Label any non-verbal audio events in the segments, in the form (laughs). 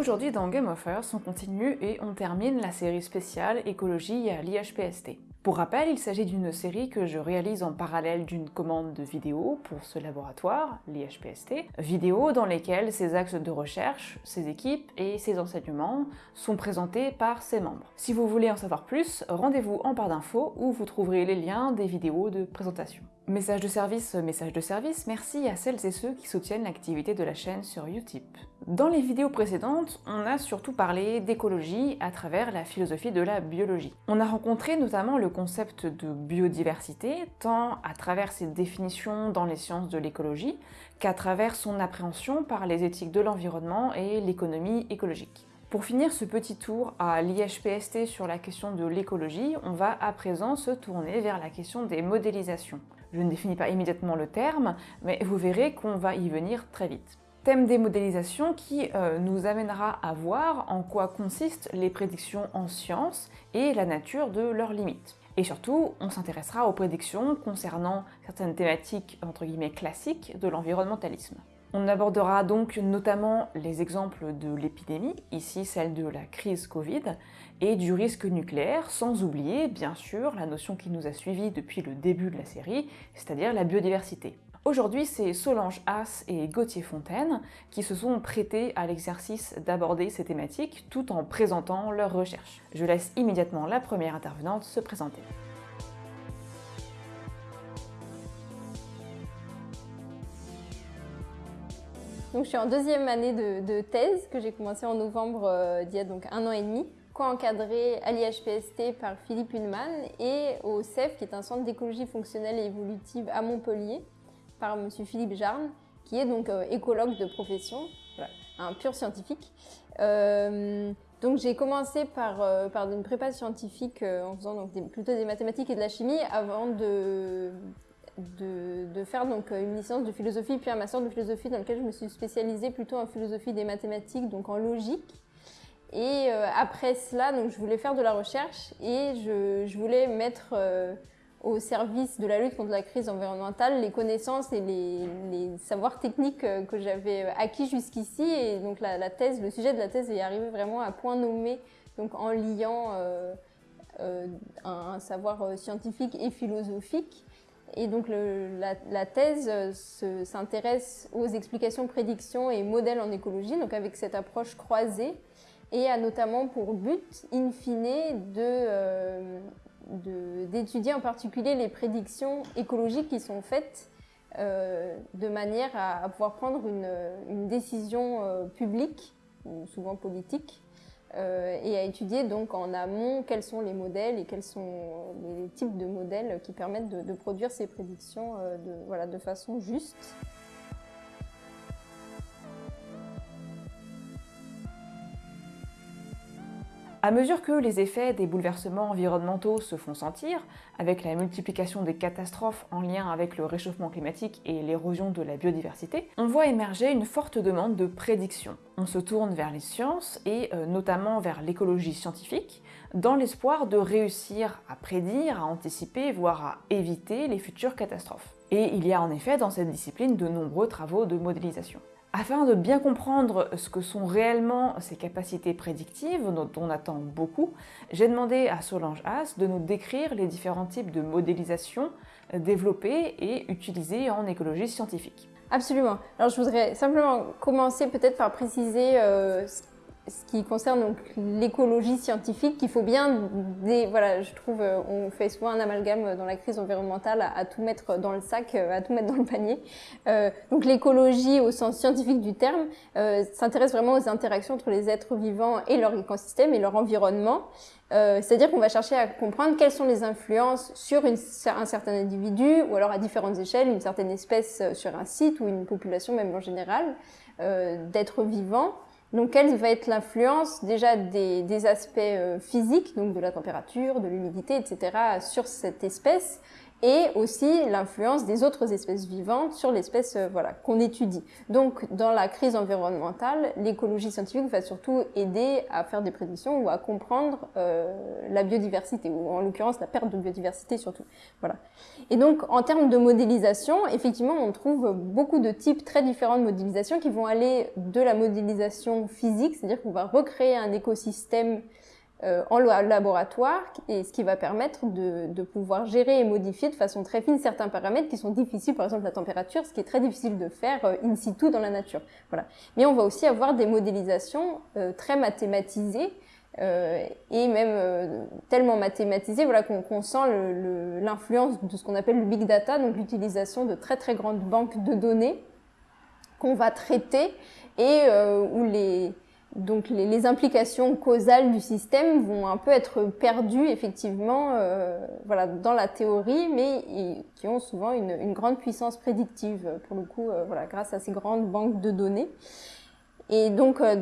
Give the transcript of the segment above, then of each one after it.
Aujourd'hui dans Game of Earth, on continue et on termine la série spéciale écologie à l'IHPST. Pour rappel, il s'agit d'une série que je réalise en parallèle d'une commande de vidéos pour ce laboratoire, l'IHPST, vidéos dans lesquelles ces axes de recherche, ses équipes et ses enseignements sont présentés par ses membres. Si vous voulez en savoir plus, rendez-vous en barre d'infos où vous trouverez les liens des vidéos de présentation. Message de service, message de service, merci à celles et ceux qui soutiennent l'activité de la chaîne sur Utip. Dans les vidéos précédentes, on a surtout parlé d'écologie à travers la philosophie de la biologie. On a rencontré notamment le concept de biodiversité, tant à travers ses définitions dans les sciences de l'écologie, qu'à travers son appréhension par les éthiques de l'environnement et l'économie écologique. Pour finir ce petit tour à l'IHPST sur la question de l'écologie, on va à présent se tourner vers la question des modélisations. Je ne définis pas immédiatement le terme, mais vous verrez qu'on va y venir très vite. Thème des modélisations qui euh, nous amènera à voir en quoi consistent les prédictions en science et la nature de leurs limites. Et surtout, on s'intéressera aux prédictions concernant certaines thématiques classiques de l'environnementalisme. On abordera donc notamment les exemples de l'épidémie, ici celle de la crise Covid, et du risque nucléaire, sans oublier bien sûr la notion qui nous a suivis depuis le début de la série, c'est-à-dire la biodiversité. Aujourd'hui, c'est Solange Haas et Gauthier Fontaine qui se sont prêtés à l'exercice d'aborder ces thématiques tout en présentant leurs recherches. Je laisse immédiatement la première intervenante se présenter. Donc, je suis en deuxième année de, thèse que j'ai commencé en novembre euh, d'il y a donc un an et demi, co-encadrée à l'IHPST par Philippe Huneman et au CEF, qui est un centre d'écologie fonctionnelle et évolutive à Montpellier, par M. Philippe Jarne, qui est donc euh, écologue de profession, un pur scientifique. Euh, donc j'ai commencé par, par une prépa scientifique en faisant donc plutôt des mathématiques et de la chimie avant de de, faire donc une licence de philosophie puis un master de philosophie dans lequel je me suis spécialisée plutôt en philosophie des mathématiques, donc en logique. Et euh, après cela, donc, je voulais faire de la recherche et je, voulais mettre euh, au service de la lutte contre la crise environnementale les connaissances et les, savoirs techniques euh, que j'avais acquis jusqu'ici. Et donc la, thèse, le sujet de la thèse est arrivé vraiment à point nommé, donc en liant un, savoir scientifique et philosophique. Et donc la, thèse euh, s'intéresse aux explications, prédictions et modèles en écologie, donc avec cette approche croisée, et a notamment pour but, in fine, euh, d'étudier en particulier les prédictions écologiques qui sont faites euh, de manière à, pouvoir prendre une, décision publique, ou souvent politique, et à étudier donc en amont quels sont les modèles et quels sont les types de modèles qui permettent de, produire ces prédictions euh, de, voilà, de façon juste. À mesure que les effets des bouleversements environnementaux se font sentir, avec la multiplication des catastrophes en lien avec le réchauffement climatique et l'érosion de la biodiversité, on voit émerger une forte demande de prédiction. On se tourne vers les sciences et euh, notamment vers l'écologie scientifique, dans l'espoir de réussir à prédire, à anticiper, voire à éviter les futures catastrophes. Et il y a en effet dans cette discipline de nombreux travaux de modélisation. Afin de bien comprendre ce que sont réellement ces capacités prédictives, dont on attend beaucoup, j'ai demandé à Solange Haas de nous décrire les différents types de modélisation développés et utilisés en écologie scientifique. Absolument. Alors je voudrais simplement commencer peut-être par préciser euh, ce qui concerne l'écologie scientifique, qu'il faut bien, voilà, je trouve, euh, on fait souvent un amalgame dans la crise environnementale à, tout mettre dans le sac, euh, à tout mettre dans le panier. Euh, donc l'écologie au sens scientifique du terme s'intéresse vraiment aux interactions entre les êtres vivants et leur écosystème et leur environnement. C'est-à-dire qu'on va chercher à comprendre quelles sont les influences sur un certain individu ou alors à différentes échelles, une certaine espèce sur un site ou une population même en général d'êtres vivants. Donc, quelle va être l'influence déjà des, aspects euh, physiques, donc de la température, de l'humidité, etc., sur cette espèce, et aussi l'influence des autres espèces vivantes sur l'espèce euh, voilà, qu'on étudie. Donc, dans la crise environnementale, l'écologie scientifique va surtout aider à faire des prédictions ou à comprendre euh, la biodiversité, ou en l'occurrence la perte de biodiversité surtout. Voilà. Et donc, en termes de modélisation, effectivement, on trouve beaucoup de types très différents de modélisation qui vont aller de la modélisation physique, c'est-à-dire qu'on va recréer un écosystème euh, en laboratoire, et ce qui va permettre de, de, pouvoir gérer et modifier de façon très fine certains paramètres qui sont difficiles, par exemple la température, ce qui est très difficile de faire euh, in situ dans la nature. Voilà. Mais on va aussi avoir des modélisations euh, très mathématisées, euh, et même euh, tellement mathématisées voilà, qu'on sent l'influence de ce qu'on appelle le big data, donc l'utilisation de très très grandes banques de données qu'on va traiter et où les, donc les, implications causales du système vont un peu être perdues effectivement euh, voilà, dans la théorie, mais qui ont souvent une, grande puissance prédictive pour le coup euh, voilà, grâce à ces grandes banques de données. Et donc euh,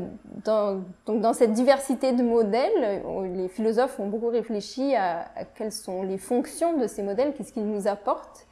dans, cette diversité de modèles, les philosophes ont beaucoup réfléchi à, à quelles sont les fonctions de ces modèles, qu'est-ce qu'ils nous apportent,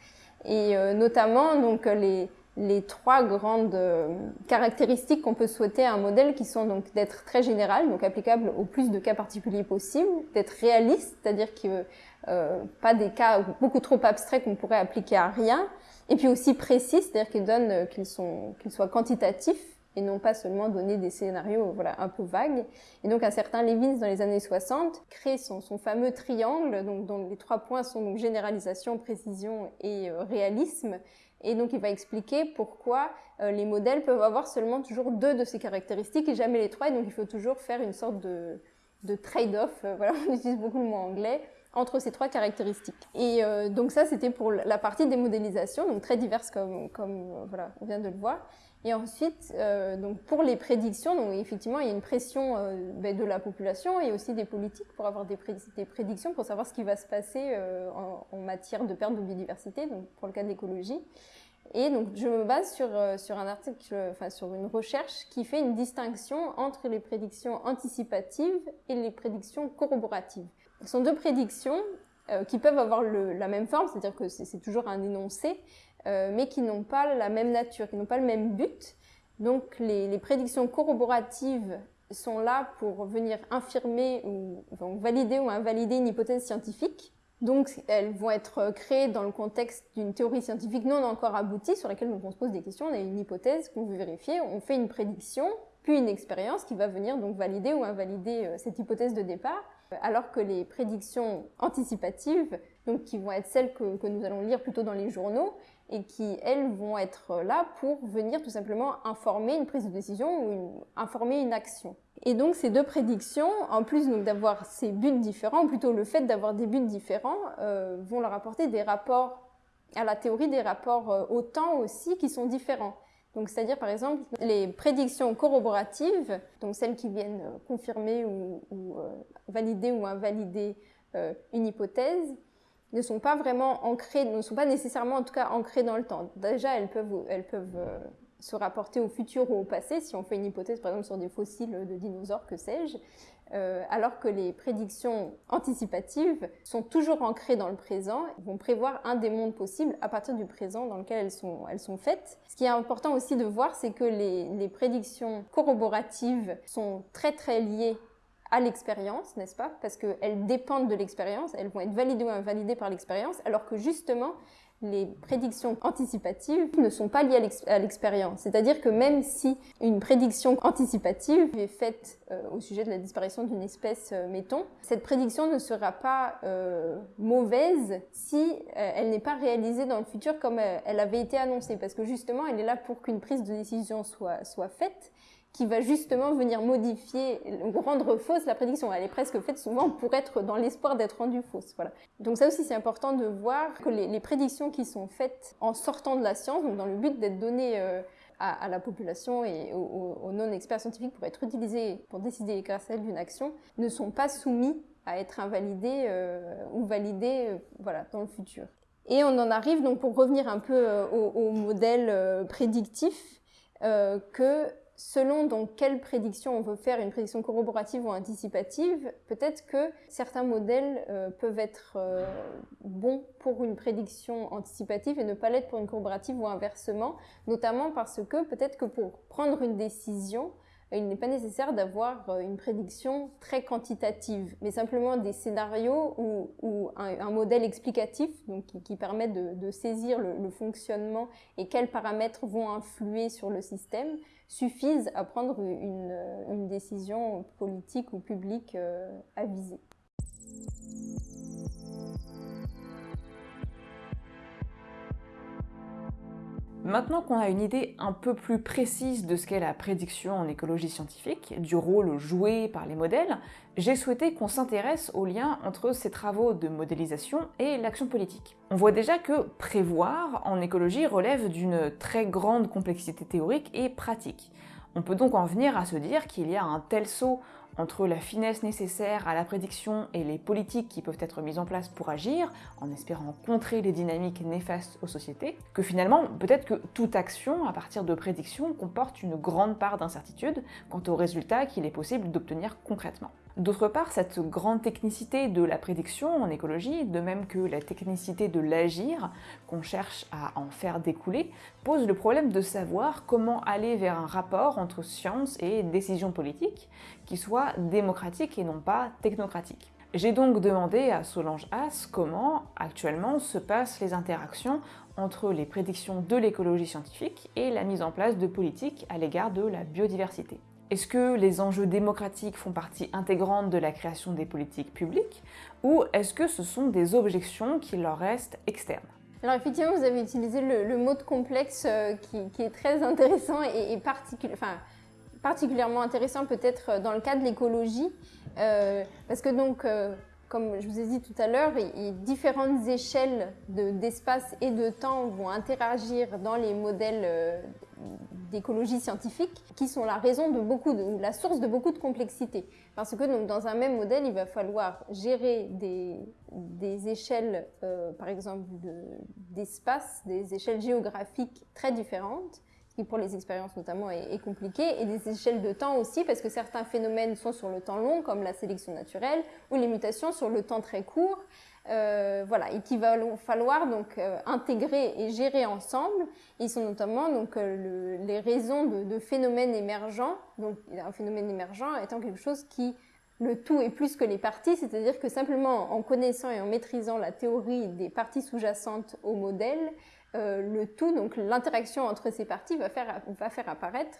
et notamment donc les les trois grandes euh, caractéristiques qu'on peut souhaiter à un modèle qui sont donc d'être très général, donc applicable au plus de cas particuliers possible, d'être réaliste, c'est-à-dire que euh, pas des cas beaucoup trop abstraits qu'on pourrait appliquer à rien, et puis aussi précis, c'est-à-dire qu'ils donnent euh, qu'ils sont qu'ils soient quantitatifs et non pas seulement donner des scénarios voilà un peu vagues. Et donc un certain Levins dans les années 60 crée son, son fameux triangle, donc dont les trois points sont donc généralisation, précision et euh, réalisme et donc, il va expliquer pourquoi euh, les modèles peuvent avoir seulement toujours deux de ces caractéristiques et jamais les trois. Et donc, il faut toujours faire une sorte de, de trade-off, euh, (laughs) voilà, on utilise beaucoup le mot anglais, entre ces trois caractéristiques. Et euh, donc ça, c'était pour la partie des modélisations, donc très diverses comme, comme voilà, on vient de le voir. Et ensuite, euh, donc pour les prédictions, donc effectivement, il y a une pression euh, ben, de la population et aussi des politiques pour avoir des, prédictions, pour savoir ce qui va se passer euh, en, matière de perte de biodiversité, donc pour le cas de l'écologie. Et donc, je me base sur, sur un article, enfin, sur une recherche qui fait une distinction entre les prédictions anticipatives et les prédictions corroboratives. Ce sont deux prédictions qui peuvent avoir la même forme, c'est-à-dire que c'est toujours un énoncé, euh, mais qui n'ont pas la même nature, qui n'ont pas le même but. Donc les, prédictions corroboratives sont là pour venir infirmer ou valider ou invalider une hypothèse scientifique. Donc elles vont être créées dans le contexte d'une théorie scientifique non encore aboutie sur laquelle on se pose des questions. On a une hypothèse qu'on veut vérifier, on fait une prédiction, puis une expérience qui va venir donc valider ou invalider euh, cette hypothèse de départ. Alors que les prédictions anticipatives, donc qui vont être celles que nous allons lire plutôt dans les journaux, et qui, elles, vont être là pour venir tout simplement informer une prise de décision ou informer une action. Et donc ces deux prédictions, en plus d'avoir ces buts différents, ou plutôt le fait d'avoir des buts différents, euh, vont leur apporter des rapports à la théorie, des rapports euh, au temps aussi qui sont différents. Donc c'est-à-dire par exemple les prédictions corroboratives, donc celles qui viennent euh, confirmer ou, valider ou invalider une hypothèse, ne sont pas vraiment ancrées, ne sont pas nécessairement en tout cas ancrées dans le temps. Déjà, elles peuvent, euh, se rapporter au futur ou au passé, si on fait une hypothèse par exemple sur des fossiles de dinosaures, que sais-je, euh, alors que les prédictions anticipatives sont toujours ancrées dans le présent, vont prévoir un des mondes possibles à partir du présent dans lequel elles sont, faites. Ce qui est important aussi de voir, c'est que les prédictions corroboratives sont très très liées à l'expérience, n'est-ce pas Parce qu'elles dépendent de l'expérience, elles vont être validées ou invalidées par l'expérience, alors que justement, les prédictions anticipatives ne sont pas liées à l'expérience. C'est-à-dire que même si une prédiction anticipative est faite euh, au sujet de la disparition d'une espèce, euh, mettons, cette prédiction ne sera pas euh, mauvaise si elle n'est pas réalisée dans le futur comme elle avait été annoncée. Parce que justement, elle est là pour qu'une prise de décision soit faite qui va justement venir modifier ou rendre fausse la prédiction. Elle est presque faite souvent pour être dans l'espoir d'être rendue fausse. Voilà. Donc ça aussi c'est important de voir que les, prédictions qui sont faites en sortant de la science, donc dans le but d'être données euh, à, la population et aux, non-experts scientifiques pour être utilisées pour décider elles d'une action, ne sont pas soumis à être invalidées euh, ou validées euh, voilà, dans le futur. Et on en arrive donc pour revenir un peu au, au modèle prédictif, que selon donc quelle prédiction on veut faire, une prédiction corroborative ou anticipative, peut-être que certains modèles euh, peuvent être euh, bons pour une prédiction anticipative et ne pas l'être pour une corroborative ou inversement, notamment parce que peut-être que pour prendre une décision, il n'est pas nécessaire d'avoir euh, une prédiction très quantitative, mais simplement des scénarios ou, un, modèle explicatif donc, qui, permet de, saisir le, fonctionnement et quels paramètres vont influer sur le système suffisent à prendre une, décision politique ou publique euh, avisée. Maintenant qu'on a une idée un peu plus précise de ce qu'est la prédiction en écologie scientifique, du rôle joué par les modèles, j'ai souhaité qu'on s'intéresse au lien entre ces travaux de modélisation et l'action politique. On voit déjà que prévoir en écologie relève d'une très grande complexité théorique et pratique. On peut donc en venir à se dire qu'il y a un tel saut entre la finesse nécessaire à la prédiction et les politiques qui peuvent être mises en place pour agir, en espérant contrer les dynamiques néfastes aux sociétés, que finalement, peut-être que toute action à partir de prédiction comporte une grande part d'incertitude quant aux résultats qu'il est possible d'obtenir concrètement. D'autre part, cette grande technicité de la prédiction en écologie, de même que la technicité de l'agir, qu'on cherche à en faire découler, pose le problème de savoir comment aller vers un rapport entre science et décision politique qui soit démocratique et non pas technocratique. J'ai donc demandé à Solange Haas comment, actuellement, se passent les interactions entre les prédictions de l'écologie scientifique et la mise en place de politiques à l'égard de la biodiversité. Est-ce que les enjeux démocratiques font partie intégrante de la création des politiques publiques ou est-ce que ce sont des objections qui leur restent externes? Alors effectivement, vous avez utilisé le, mot de complexe euh, qui, est très intéressant et, particulièrement intéressant peut-être dans le cas de l'écologie, euh, parce que donc, euh, comme je vous ai dit tout à l'heure, différentes échelles d'espace et de temps vont interagir dans les modèles d'écologie scientifique qui sont la raison de beaucoup de, la source de beaucoup de complexité. Parce que donc, dans un même modèle, il va falloir gérer des, des échelles, euh, par exemple, d'espace, des échelles géographiques très différentes, qui pour les expériences notamment est, est, compliqué, et des échelles de temps aussi, parce que certains phénomènes sont sur le temps long, comme la sélection naturelle, ou les mutations sur le temps très court. Euh, voilà, et qu'il va falloir donc euh, intégrer et gérer ensemble. Ils sont notamment donc euh, les raisons de, phénomènes émergents. Donc un phénomène émergent étant quelque chose qui le tout est plus que les parties, c'est-à-dire que simplement en connaissant et en maîtrisant la théorie des parties sous-jacentes au modèle, le tout, donc l'interaction entre ces parties va faire, va faire apparaître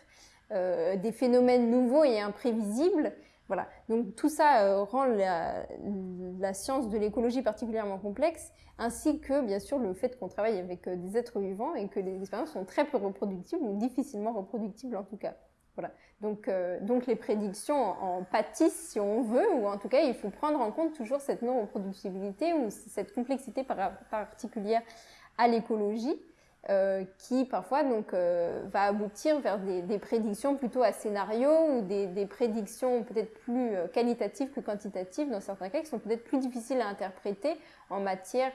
des phénomènes nouveaux et imprévisibles voilà. Donc tout ça euh, rend la, science de l'écologie particulièrement complexe, ainsi que bien sûr le fait qu'on travaille avec euh, des êtres vivants et que les expériences sont très peu reproductibles ou difficilement reproductibles en tout cas. Voilà. Donc, euh, donc les prédictions en, pâtissent si on veut, ou en tout cas il faut prendre en compte toujours cette non-reproductibilité ou cette complexité particulière à l'écologie. Euh, qui parfois donc euh, va aboutir vers des, prédictions plutôt à scénario ou des, prédictions peut-être plus euh, qualitatives que quantitatives dans certains cas qui sont peut-être plus difficiles à interpréter en matière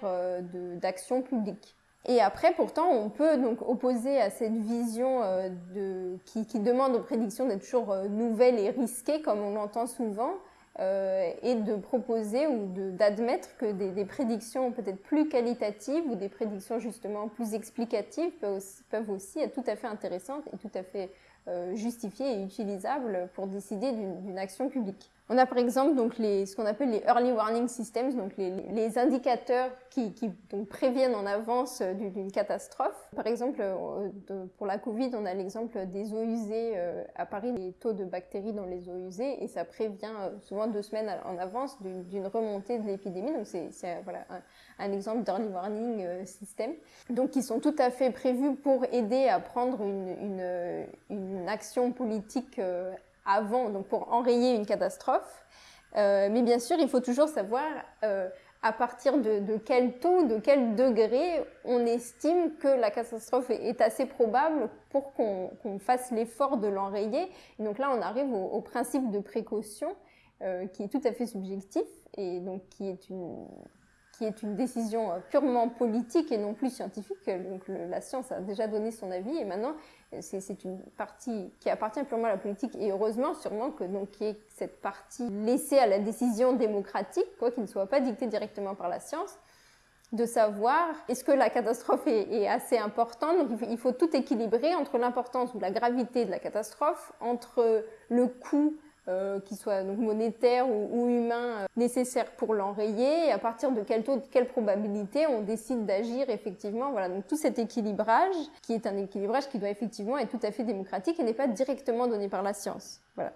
d'action publique. Et après, pourtant, on peut donc opposer à cette vision de, qui, qui, demande aux prédictions d'être toujours nouvelles et risquées, comme on l'entend souvent, euh, et de proposer ou d'admettre que des, prédictions peut-être plus qualitatives ou des prédictions justement plus explicatives peuvent aussi, peuvent aussi être tout à fait intéressantes et tout à fait euh, justifiées et utilisables pour décider d'une action publique. On a par exemple donc les, ce qu'on appelle les early warning systems, donc les, indicateurs qui, préviennent en avance euh, d'une catastrophe. Par exemple, euh, pour la Covid, on a l'exemple des eaux usées à Paris, les taux de bactéries dans les eaux usées, et ça prévient souvent deux semaines en avance d'une remontée de l'épidémie. Donc c'est voilà, un, exemple d'early warning system. Donc qui sont tout à fait prévus pour aider à prendre une, action politique avant, donc pour enrayer une catastrophe. Euh, mais bien sûr, il faut toujours savoir euh, à partir de, quel taux, de quel degré on estime que la catastrophe est, assez probable pour qu'on fasse l'effort de l'enrayer. Donc là, on arrive au, principe de précaution euh, qui est tout à fait subjectif et donc qui est une qui est une décision purement politique et non plus scientifique. Donc la science a déjà donné son avis et maintenant c'est une partie qui appartient purement à la politique et heureusement sûrement que donc ait cette partie laissée à la décision démocratique, quoi, qui ne soit pas dictée directement par la science, de savoir est-ce que la catastrophe est, assez importante? Donc il faut, tout équilibrer entre l'importance ou la gravité de la catastrophe, entre le coût euh, qui soit donc monétaire ou, humain euh, nécessaire pour l'enrayer et à partir de quel taux, de quelle probabilité on décide d'agir effectivement. Voilà, donc tout cet équilibrage qui est un équilibrage qui doit effectivement être tout à fait démocratique et n'est pas directement donné par la science. Voilà.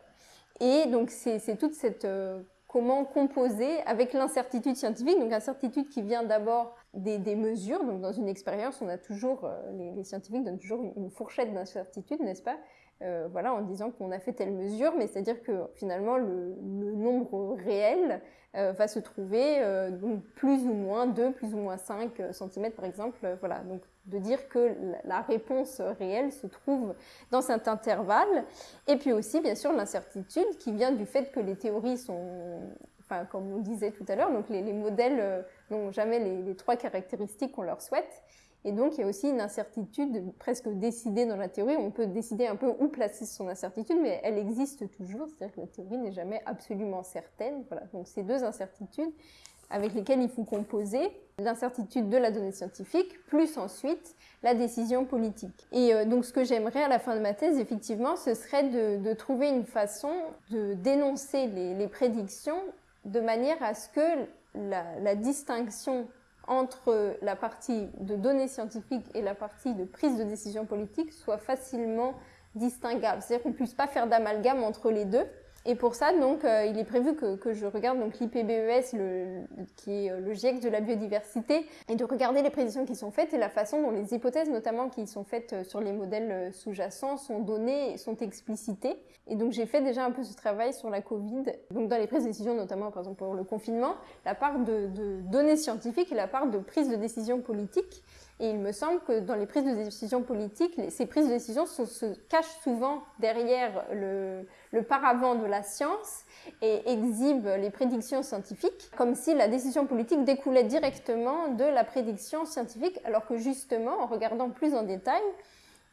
Et donc c'est toute cette euh, comment composer avec l'incertitude scientifique, donc incertitude qui vient d'abord des, mesures. Donc dans une expérience, on a toujours les, les scientifiques donnent toujours une fourchette d'incertitude, n'est-ce pas? Euh, voilà, en disant qu'on a fait telle mesure, mais c'est-à-dire que finalement le, nombre réel euh, va se trouver euh, donc plus ou moins 2, plus ou moins 5 cm par exemple. voilà, donc de dire que la réponse réelle se trouve dans cet intervalle. Et puis aussi, bien sûr, l'incertitude qui vient du fait que les théories sont, enfin, comme on disait tout à l'heure, donc les, modèles n'ont jamais les, les trois caractéristiques qu'on leur souhaite. Et donc, il y a aussi une incertitude presque décidée dans la théorie. On peut décider un peu où placer son incertitude, mais elle existe toujours. C'est-à-dire que la théorie n'est jamais absolument certaine. Voilà. Donc, ces deux incertitudes avec lesquelles il faut composer l'incertitude de la donnée scientifique, plus ensuite la décision politique. Et euh, donc, ce que j'aimerais à la fin de ma thèse, effectivement, ce serait de, trouver une façon de dénoncer les, prédictions de manière à ce que la, la distinction entre la partie de données scientifiques et la partie de prise de décision politique soit facilement distinguable. C'est-à-dire qu'on ne puisse pas faire d'amalgame entre les deux. Et pour ça, donc, euh, il est prévu que, je regarde donc l'IPBES, qui est euh, le GIEC de la biodiversité, et de regarder les prédictions qui sont faites et la façon dont les hypothèses, notamment qui sont faites euh, sur les modèles sous-jacents, sont données sont explicitées. Et donc, j'ai fait déjà un peu ce travail sur la Covid, donc dans les prises de décision, notamment par exemple pour le confinement, la part de, de données scientifiques et la part de prise de décision politique. Et il me semble que dans les prises de décision politiques, ces prises de décision se cachent souvent derrière le, paravent de la science et exhibent les prédictions scientifiques, comme si la décision politique découlait directement de la prédiction scientifique, alors que justement, en regardant plus en détail,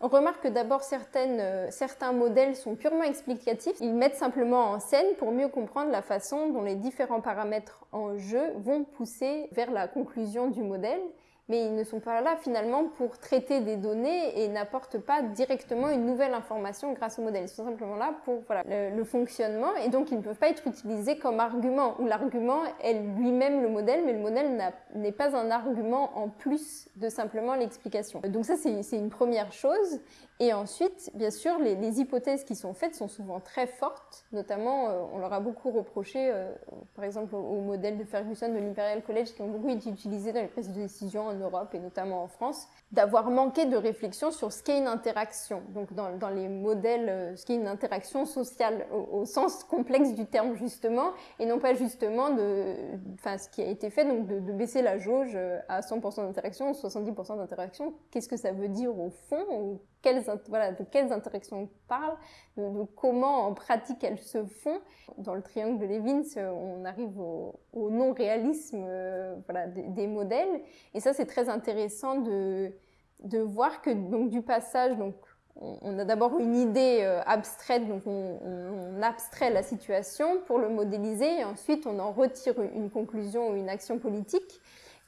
on remarque que d'abord euh, certains modèles sont purement explicatifs. Ils mettent simplement en scène pour mieux comprendre la façon dont les différents paramètres en jeu vont pousser vers la conclusion du modèle mais ils ne sont pas là finalement pour traiter des données et n'apportent pas directement une nouvelle information grâce au modèle. Ils sont simplement là pour voilà, le, fonctionnement et donc ils ne peuvent pas être utilisés comme argument, où l'argument est lui-même le modèle, mais le modèle n'est pas un argument en plus de simplement l'explication. Donc ça c'est une première chose. Et ensuite, bien sûr, les, les, hypothèses qui sont faites sont souvent très fortes, notamment euh, on leur a beaucoup reproché, euh, par exemple au, modèle de Ferguson de l'Imperial College, qui ont beaucoup été utilisés dans les prises de décision en Europe et notamment en France, d'avoir manqué de réflexion sur ce qu'est une interaction. Donc dans, dans les modèles, euh, ce qu'est une interaction sociale au, au, sens complexe du terme justement, et non pas justement de, enfin ce qui a été fait, donc de, baisser la jauge à 100% d'interaction ou 70% d'interaction. Qu'est-ce que ça veut dire au fond quelles, voilà, de quelles interactions on parle, de, comment en pratique elles se font. Dans le triangle de Levins, on arrive au, non-réalisme euh, voilà, des, modèles. Et ça, c'est très intéressant de, de voir que donc, du passage, donc, on, a d'abord une idée euh, abstraite, donc on, abstrait la situation pour le modéliser, et ensuite on en retire une conclusion ou une action politique.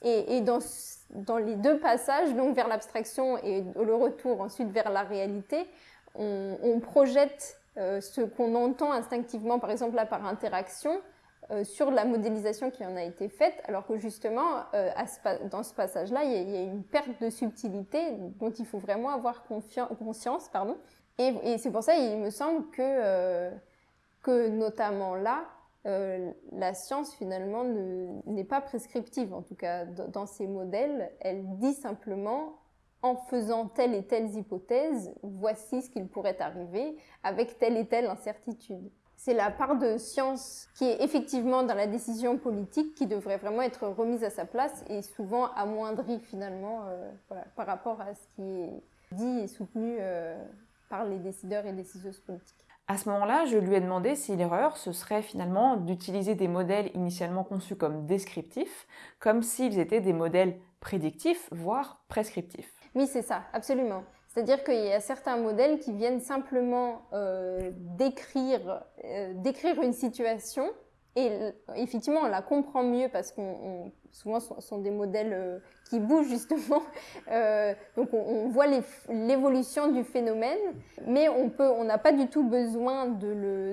Et, dans dans les deux passages, donc vers l'abstraction et le retour ensuite vers la réalité, on, projette euh, ce qu'on entend instinctivement, par exemple là par interaction, euh, sur la modélisation qui en a été faite, alors que justement, euh, dans ce passage-là, il, y, a une perte de subtilité dont il faut vraiment avoir conscience. Pardon. Et, et c'est pour ça, il me semble que, que notamment là, euh, la science finalement n'est pas prescriptive, en tout cas dans ces modèles. Elle dit simplement, en faisant telle et telle hypothèse, voici ce qu'il pourrait arriver avec telle et telle incertitude. C'est la part de science qui est effectivement dans la décision politique qui devrait vraiment être remise à sa place et souvent amoindrie finalement euh, par rapport à ce qui est dit et soutenu euh, par les décideurs et décideuses politiques. À ce moment-là, je lui ai demandé si l'erreur, ce serait finalement d'utiliser des modèles initialement conçus comme descriptifs, comme s'ils étaient des modèles prédictifs, voire prescriptifs. Oui, c'est ça, absolument. C'est-à-dire qu'il y a certains modèles qui viennent simplement euh, décrire, euh, décrire une situation et effectivement, on la comprend mieux parce qu'on souvent ce sont des modèles euh, qui bougent justement. (laughs) Euh, donc on, voit l'évolution du phénomène, mais on n'a pas du tout besoin de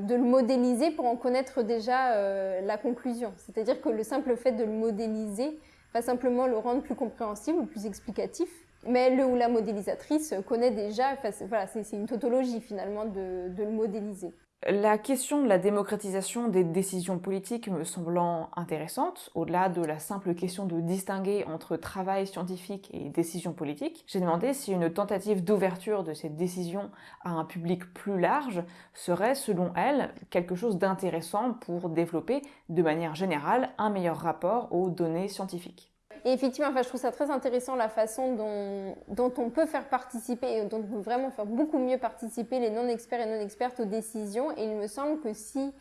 le, modéliser pour en connaître déjà euh, la conclusion. C'est-à-dire que le simple fait de le modéliser va simplement le rendre plus compréhensible, plus explicatif. Mais le ou la modélisatrice connaît déjà, voilà, c'est une tautologie finalement de le modéliser. La question de la démocratisation des décisions politiques me semblant intéressante, au-delà de la simple question de distinguer entre travail scientifique et décision politique, j'ai demandé si une tentative d'ouverture de ces décisions à un public plus large serait, selon elle, quelque chose d'intéressant pour développer, de manière générale, un meilleur rapport aux données scientifiques. Et effectivement, je trouve ça très intéressant la façon dont, on peut faire participer, et dont on peut vraiment faire beaucoup mieux participer les non-experts et non-expertes aux décisions. Et il me semble que si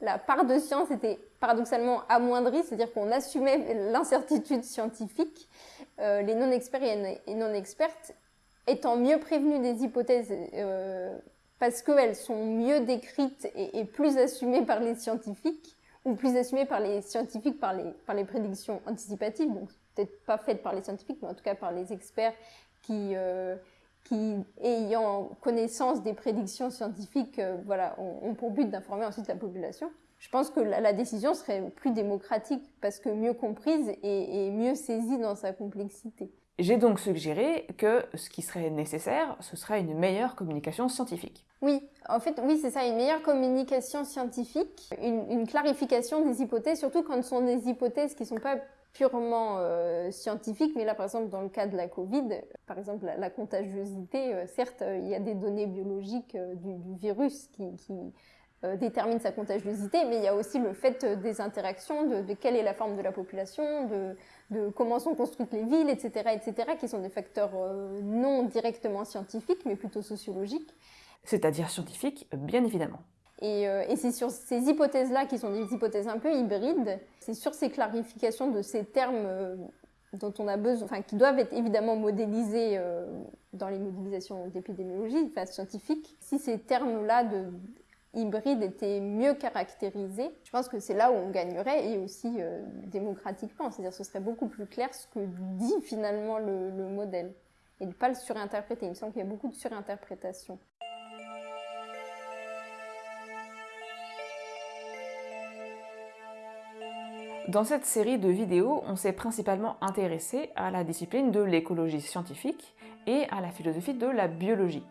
la part de science était paradoxalement amoindrie, c'est-à-dire qu'on assumait l'incertitude scientifique, euh, les non-experts et non-expertes étant mieux prévenus des hypothèses euh, parce qu'elles sont mieux décrites et, plus assumées par les scientifiques, plus assumées par les scientifiques par les, prédictions anticipatives, peut-être pas faite par les scientifiques, mais en tout cas par les experts qui, euh, ayant connaissance des prédictions scientifiques, euh, voilà, ont, pour but d'informer ensuite la population. Je pense que la, décision serait plus démocratique parce que mieux comprise et mieux saisie dans sa complexité. J'ai donc suggéré que ce qui serait nécessaire, ce serait une meilleure communication scientifique. Oui, en fait, oui, c'est ça, une meilleure communication scientifique, une, clarification des hypothèses, surtout quand ce sont des hypothèses qui ne sont pas purement euh, scientifique, mais là, par exemple, dans le cas de la Covid, par exemple, la, contagiosité, euh, certes, euh, il y a des données biologiques du, virus qui, déterminent sa contagiosité, mais il y a aussi le fait des interactions, de, quelle est la forme de la population, de, comment sont construites les villes, etc., etc., qui sont des facteurs non directement scientifiques, mais plutôt sociologiques. C'est-à-dire scientifiques, bien évidemment. Euh, et, c'est sur ces hypothèses-là, qui sont des hypothèses un peu hybrides, c'est sur ces clarifications de ces termes euh, dont on a besoin, enfin, qui doivent être évidemment modélisés euh, dans les modélisations d'épidémiologie, enfin, scientifiques. Si ces termes-là de hybrides étaient mieux caractérisés, je pense que c'est là où on gagnerait et aussi démocratiquement. C'est-à-dire ce serait beaucoup plus clair ce que dit finalement le, le modèle et ne pas le surinterpréter. Il me semble qu'il y a beaucoup de surinterprétation. Dans cette série de vidéos, on s'est principalement intéressé à la discipline de l'écologie scientifique et à la philosophie de la biologie.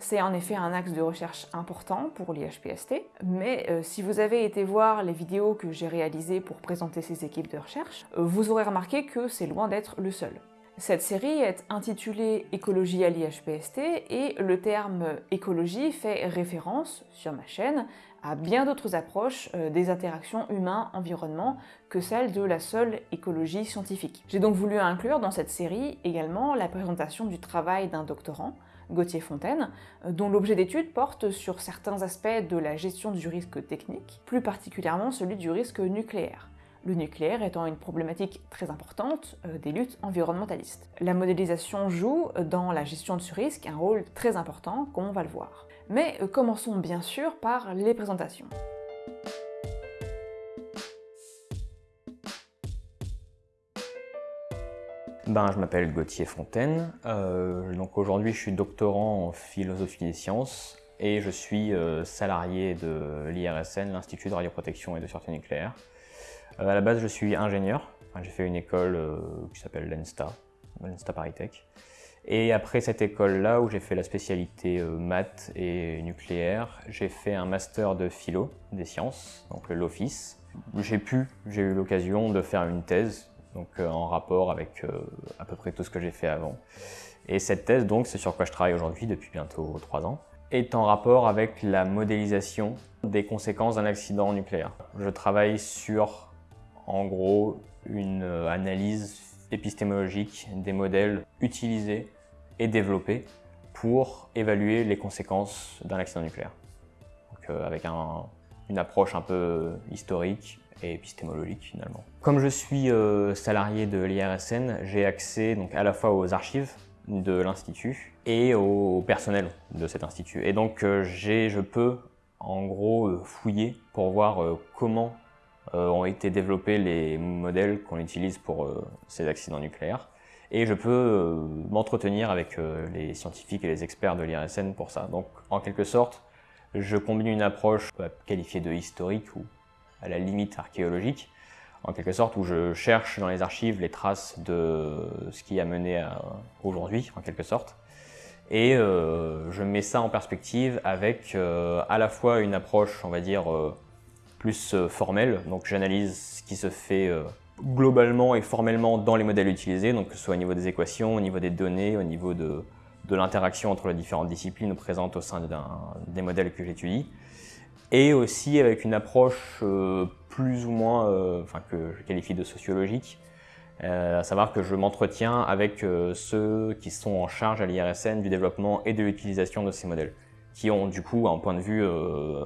C'est en effet un axe de recherche important pour l'IHPST, mais euh, si vous avez été voir les vidéos que j'ai réalisées pour présenter ces équipes de recherche, euh, vous aurez remarqué que c'est loin d'être le seul. Cette série est intitulée Écologie à l'IHPST et le terme écologie fait référence, sur ma chaîne, à bien d'autres approches euh, des interactions humain-environnement que celle de la seule écologie scientifique. J'ai donc voulu inclure dans cette série également la présentation du travail d'un doctorant, Gauthier Fontaine, euh, dont l'objet d'étude porte sur certains aspects de la gestion du risque technique, plus particulièrement celui du risque nucléaire le nucléaire étant une problématique très importante euh, des luttes environnementalistes. La modélisation joue dans la gestion de ce risque un rôle très important, comme on va le voir. Mais euh, commençons bien sûr par les présentations. Ben, je m'appelle Gauthier Fontaine, euh, donc aujourd'hui je suis doctorant en philosophie des sciences et je suis euh, salarié de l'IRSN, l'Institut de radioprotection et de sûreté nucléaire. à la base je suis ingénieur, j'ai fait une école qui s'appelle l'ENSTA, l'ENSTA ParisTech. Et après cette école-là, où j'ai fait la spécialité euh, maths et nucléaire, j'ai fait un master de philo des sciences, donc l'office. J'ai pu, j'ai eu l'occasion de faire une thèse, donc euh, en rapport avec euh, à peu près tout ce que j'ai fait avant. Et cette thèse, donc, c'est sur quoi je travaille aujourd'hui depuis bientôt trois ans, est en rapport avec la modélisation des conséquences d'un accident nucléaire. Je travaille sur, en gros, une analyse épistémologique des modèles utilisés et développés pour évaluer les conséquences d'un accident nucléaire. Donc, avec une approche un peu historique et épistémologique finalement. Comme je suis salarié de l'IRSN, j'ai accès donc à la fois aux archives de l'Institut et au personnel de cet institut. Et donc je peux en gros fouiller pour voir comment ont été développés les modèles qu'on utilise pour ces accidents nucléaires et je peux euh, m'entretenir avec euh, les scientifiques et les experts de l'IRSN pour ça. Donc en quelque sorte, je combine une approche qualifiée de historique ou à la limite archéologique, en quelque sorte où je cherche dans les archives les traces de ce qui a mené à aujourd'hui, en quelque sorte. Et euh, je mets ça en perspective avec à la fois une approche, on va dire, plus formelle, donc j'analyse ce qui se fait globalement et formellement dans les modèles utilisés, donc que ce soit au niveau des équations, au niveau des données, au niveau de, l'interaction entre les différentes disciplines présentes au sein des modèles que j'étudie, et aussi avec une approche euh, plus ou moins, euh, enfin que je qualifie de sociologique, euh, à savoir que je m'entretiens avec ceux qui sont en charge à l'IRSN du développement et de l'utilisation de ces modèles, qui ont du coup un point de vue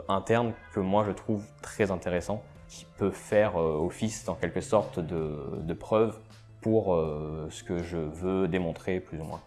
interne que moi je trouve très intéressant qui peut faire euh, office en quelque sorte de, preuve pour euh, ce que je veux démontrer plus ou moins.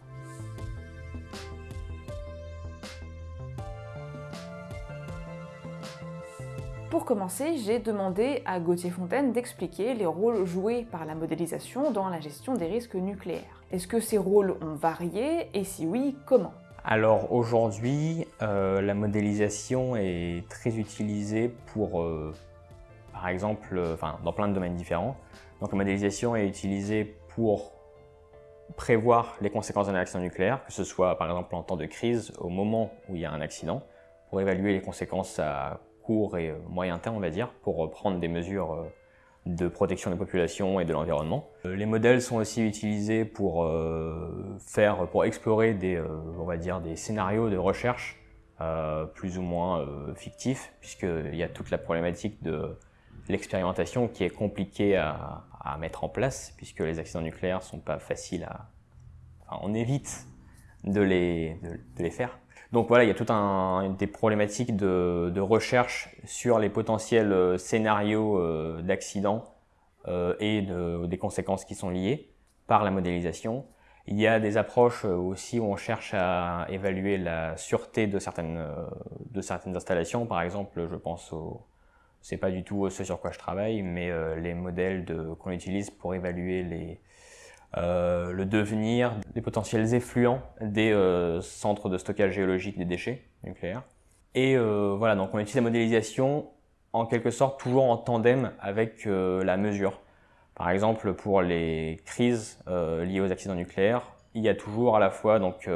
Pour commencer, j'ai demandé à Gauthier Fontaine d'expliquer les rôles joués par la modélisation dans la gestion des risques nucléaires. Est-ce que ces rôles ont varié et si oui, comment? Alors aujourd'hui, euh, la modélisation est très utilisée pour par exemple, euh, dans plein de domaines différents. Donc la modélisation est utilisée pour prévoir les conséquences d'un accident nucléaire, que ce soit par exemple en temps de crise, au moment où il y a un accident, pour évaluer les conséquences à court et moyen terme, on va dire, pour prendre des mesures euh, de protection des populations et de l'environnement. Euh, les modèles sont aussi utilisés pour faire, pour explorer des, on va dire, des scénarios de recherche plus ou moins fictifs, puisqu'il y a toute la problématique de l'expérimentation qui est compliquée à, mettre en place, puisque les accidents nucléaires sont pas faciles à... Enfin, on évite de les, de, les faire. Donc voilà, il y a toutes un, des problématiques de, de, recherche sur les potentiels euh, scénarios euh, d'accidents euh, et de, des conséquences qui sont liées par la modélisation. Il y a des approches aussi où on cherche à évaluer la sûreté de certaines, de certaines installations. Par exemple, je pense aux, c'est pas du tout ce sur quoi je travaille, mais euh, les modèles qu'on utilise pour évaluer les, euh, le devenir des potentiels effluents des euh, centres de stockage géologique des déchets nucléaires. Et voilà, donc on utilise la modélisation en quelque sorte toujours en tandem avec la mesure. Par exemple, pour les crises liées aux accidents nucléaires, il y a toujours à la fois donc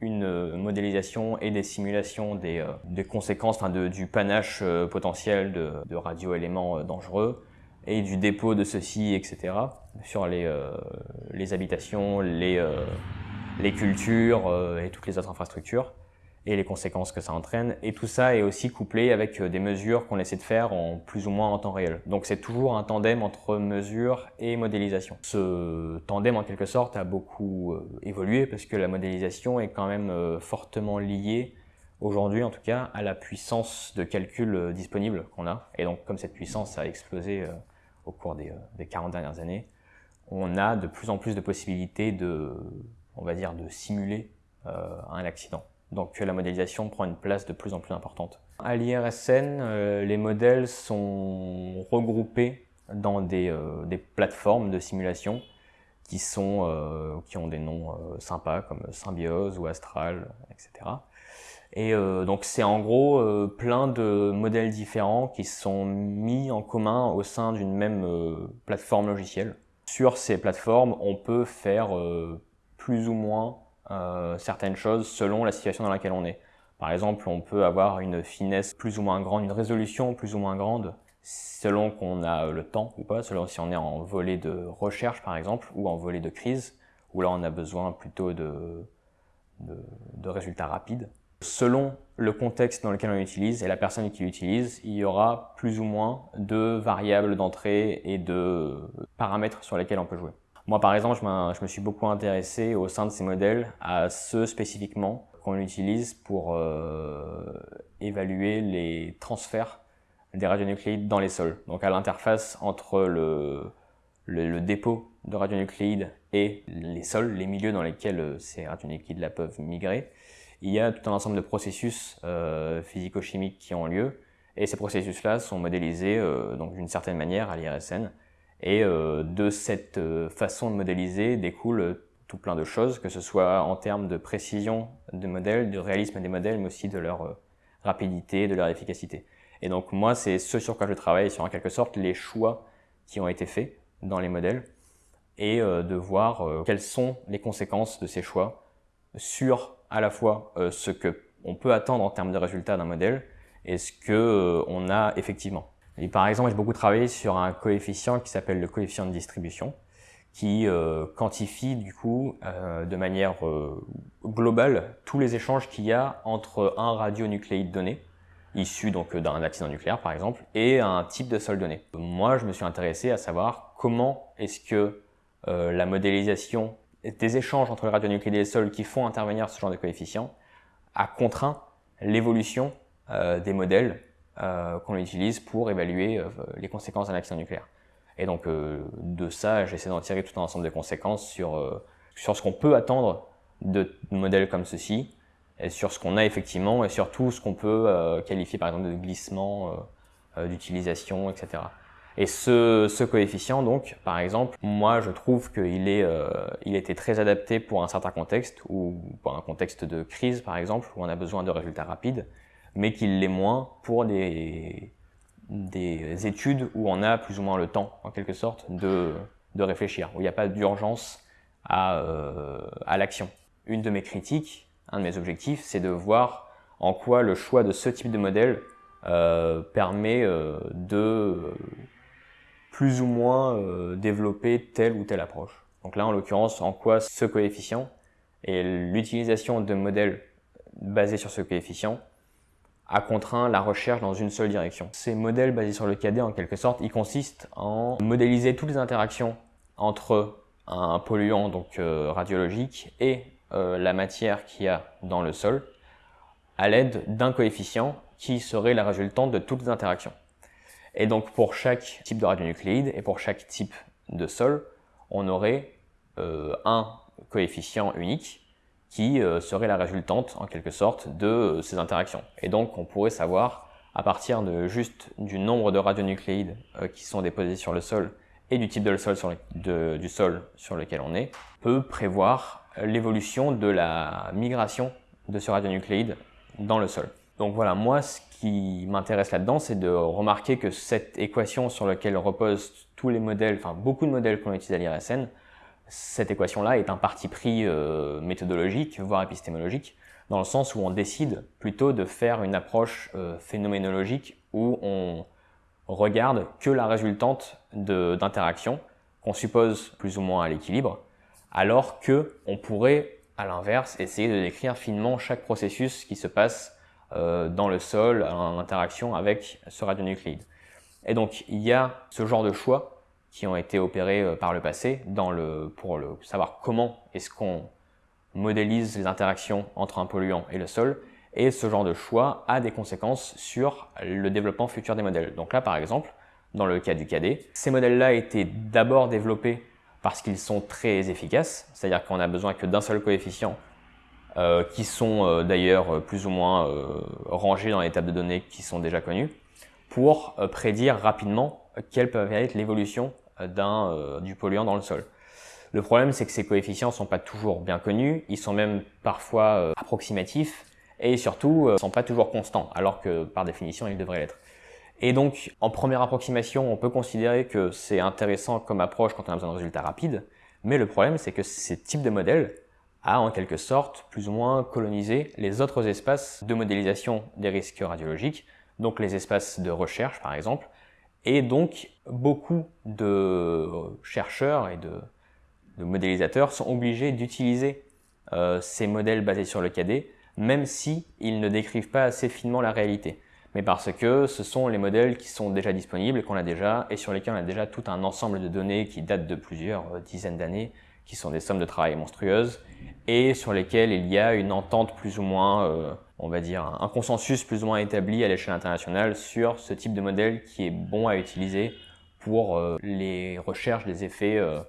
une euh, modélisation et des simulations des, euh, des conséquences du panache euh, potentiel de, de radioéléments dangereux et du dépôt de ceux-ci, etc. sur les, les habitations, les, les cultures et toutes les autres infrastructures et les conséquences que ça entraîne. Et tout ça est aussi couplé avec euh, des mesures qu'on essaie de faire en plus ou moins en temps réel. Donc c'est toujours un tandem entre mesure et modélisation. Ce tandem en quelque sorte a beaucoup euh, évolué parce que la modélisation est quand même euh, fortement liée aujourd'hui en tout cas à la puissance de calcul disponible qu'on a. Et donc comme cette puissance a explosé au cours des, des 40 dernières années, on a de plus en plus de possibilités de, simuler un accident. Donc la modélisation prend une place de plus en plus importante. À l'IRSN, euh, les modèles sont regroupés dans des, euh, plateformes de simulation euh, qui ont des noms sympas comme Symbiose ou Astral, etc. Et donc c'est en gros plein de modèles différents qui sont mis en commun au sein d'une même plateforme logicielle. Sur ces plateformes, on peut faire plus ou moins euh, certaines choses selon la situation dans laquelle on est. Par exemple, on peut avoir une finesse plus ou moins grande, une résolution plus ou moins grande, selon qu'on a le temps ou pas, selon si on est en volet de recherche par exemple, ou en volet de crise, où là on a besoin plutôt de résultats rapides. Selon le contexte dans lequel on l'utilise et la personne qui l'utilise, il y aura plus ou moins de variables d'entrée et de paramètres sur lesquels on peut jouer. Moi, par exemple, je, me suis beaucoup intéressé au sein de ces modèles à ceux spécifiquement qu'on utilise pour évaluer les transferts des radionucléides dans les sols. Donc à l'interface entre le, le, dépôt de radionucléides et les sols, les milieux dans lesquels ces radionucléides-là peuvent migrer, il y a tout un ensemble de processus physico-chimiques qui ont lieu et ces processus-là sont modélisés donc d'une certaine manière à l'IRSN et euh, de cette euh, façon de modéliser découle euh, tout plein de choses, que ce soit en termes de précision des modèles, de réalisme des modèles, mais aussi de leur rapidité, de leur efficacité. Et donc moi, c'est ce sur quoi je travaille, sur en quelque sorte les choix qui ont été faits dans les modèles, et de voir quelles sont les conséquences de ces choix sur à la fois ce que on peut attendre en termes de résultats d'un modèle et ce que on a effectivement. Par exemple, j'ai beaucoup travaillé sur un coefficient qui s'appelle le coefficient de distribution, qui euh, quantifie du coup euh, de manière euh, globale tous les échanges qu'il y a entre un radionucléide donné, issu donc d'un accident nucléaire par exemple, et un type de sol donné. Moi, je me suis intéressé à savoir comment est-ce que la modélisation des échanges entre les radionucléides et les sols qui font intervenir ce genre de coefficient a contraint l'évolution des modèles euh, qu'on utilise pour évaluer euh, les conséquences d'un accident nucléaire. Et donc euh, de ça, j'essaie d'en tirer tout un ensemble de conséquences sur, sur ce qu'on peut attendre de modèles comme ceci, et sur ce qu'on a effectivement, et surtout ce qu'on peut qualifier par exemple de glissement, d'utilisation, etc. Et ce, coefficient, donc, par exemple, moi, je trouve qu'il est, euh, il était très adapté pour un certain contexte, ou pour un contexte de crise, par exemple, où on a besoin de résultats rapides mais qu'il l'est moins pour des, des études où on a plus ou moins le temps, en quelque sorte, de, de réfléchir, où il n'y a pas d'urgence à, euh, à l'action. Une de mes critiques, un de mes objectifs, c'est de voir en quoi le choix de ce type de modèle euh, permet de plus ou moins développer telle ou telle approche. Donc là, en l'occurrence, en quoi ce coefficient et l'utilisation de modèles basés sur ce coefficient a contraint la recherche dans une seule direction. Ces modèles basés sur le KD, en quelque sorte, ils consistent en modéliser toutes les interactions entre un polluant donc euh, radiologique et euh, la matière qu'il y a dans le sol à l'aide d'un coefficient qui serait la résultante de toutes les interactions. Et donc pour chaque type de radionucléide et pour chaque type de sol, on aurait euh, un coefficient unique qui euh, serait la résultante en quelque sorte de euh, ces interactions. Et donc on pourrait savoir à partir de juste du nombre de radionucléides qui sont déposés sur le sol et du type de du sol sur lequel on est, peut prévoir l'évolution de la migration de ce radionucléide dans le sol. Donc voilà, moi ce qui m'intéresse là-dedans, c'est de remarquer que cette équation sur laquelle reposent tous les modèles, enfin beaucoup de modèles qu'on utilise à l'IRSN, cette équation-là est un parti pris euh, méthodologique, voire épistémologique, dans le sens où on décide plutôt de faire une approche euh, phénoménologique où on regarde que la résultante d'interactions qu'on suppose plus ou moins à l'équilibre, alors que on pourrait, à l'inverse, essayer de décrire finement chaque processus qui se passe dans le sol en interaction avec ce radionucléide. Et donc, il y a ce genre de choix qui ont été opérés euh, par le passé pour le, savoir comment est-ce qu'on modélise les interactions entre un polluant et le sol. Et ce genre de choix a des conséquences sur le développement futur des modèles. Donc là, par exemple, dans le cas du KD, ces modèles-là étaient d'abord développés parce qu'ils sont très efficaces, c'est-à-dire qu'on a besoin que d'un seul coefficient, euh, qui sont euh, d'ailleurs plus ou moins rangés dans les tables de données qui sont déjà connues, pour prédire rapidement quelle peut être l'évolution euh, du polluant dans le sol. Le problème, c'est que ces coefficients sont pas toujours bien connus, ils sont même parfois euh, approximatifs et surtout euh, sont pas toujours constants, alors que par définition, ils devraient l'être. Et donc, en première approximation, on peut considérer que c'est intéressant comme approche quand on a besoin de résultats rapides, mais le problème, c'est que ces types de modèles a en quelque sorte plus ou moins colonisé les autres espaces de modélisation des risques radiologiques, donc les espaces de recherche par exemple, et donc, beaucoup de chercheurs et de, modélisateurs sont obligés d'utiliser euh, ces modèles basés sur le KD, même si ils ne décrivent pas assez finement la réalité. Mais parce que ce sont les modèles qui sont déjà disponibles, qu'on a déjà, et sur lesquels on a déjà tout un ensemble de données qui datent de plusieurs euh, dizaines d'années, qui sont des sommes de travail monstrueuses, et sur lesquelles il y a une entente plus ou moins, euh, on va dire, un consensus plus ou moins établi à l'échelle internationale sur ce type de modèle qui est bon à utiliser pour euh, les recherches des effets euh,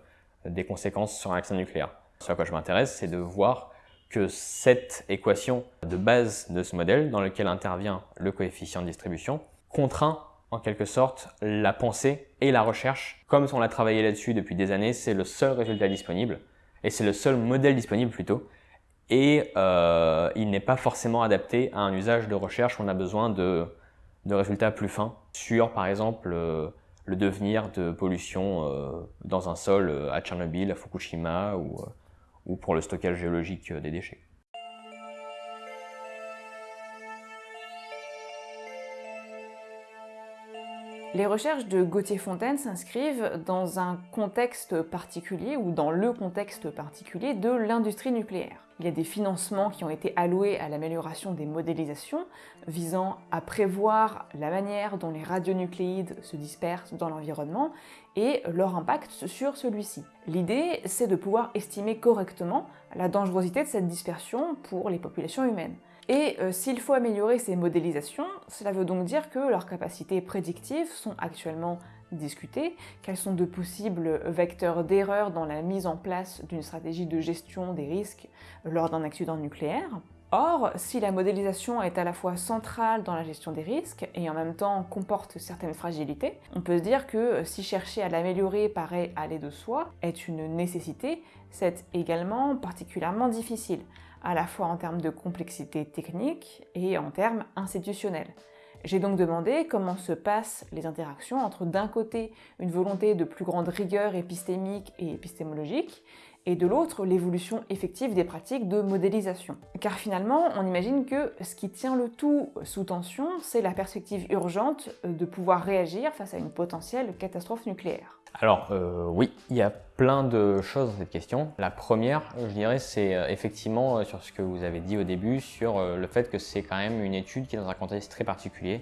des conséquences sur un accident nucléaire. Ce à quoi je m'intéresse, c'est de voir que cette équation de base de ce modèle, dans lequel intervient le coefficient de distribution, contraint en quelque sorte la pensée et la recherche. Comme on a travaillé là-dessus depuis des années, c'est le seul résultat disponible, et c'est le seul modèle disponible plutôt, et euh, il n'est pas forcément adapté à un usage de recherche où on a besoin de, de résultats plus fins sur, par exemple, euh, le devenir de pollution euh, dans un sol à Tchernobyl, à Fukushima ou, ou pour le stockage géologique des déchets. Les recherches de Gauthier-Fontaine s'inscrivent dans un contexte particulier ou dans le contexte particulier de l'industrie nucléaire. Il y a des financements qui ont été alloués à l'amélioration des modélisations visant à prévoir la manière dont les radionucléides se dispersent dans l'environnement et leur impact sur celui-ci. L'idée, c'est de pouvoir estimer correctement la dangerosité de cette dispersion pour les populations humaines. Et euh, s'il faut améliorer ces modélisations, cela veut donc dire que leurs capacités prédictives sont actuellement discutées, qu'elles sont de possibles vecteurs d'erreur dans la mise en place d'une stratégie de gestion des risques lors d'un accident nucléaire. Or, si la modélisation est à la fois centrale dans la gestion des risques et en même temps comporte certaines fragilités, on peut se dire que si chercher à l'améliorer paraît aller de soi, est une nécessité, c'est également particulièrement difficile à la fois en termes de complexité technique et en termes institutionnels. J'ai donc demandé comment se passent les interactions entre d'un côté une volonté de plus grande rigueur épistémique et épistémologique, et de l'autre l'évolution effective des pratiques de modélisation. Car finalement, on imagine que ce qui tient le tout sous tension, c'est la perspective urgente de pouvoir réagir face à une potentielle catastrophe nucléaire. Alors euh, oui, il y a plein de choses dans cette question. La première, je dirais, c'est euh, effectivement euh, sur ce que vous avez dit au début, sur euh, le fait que c'est quand même une étude qui est dans un contexte très particulier,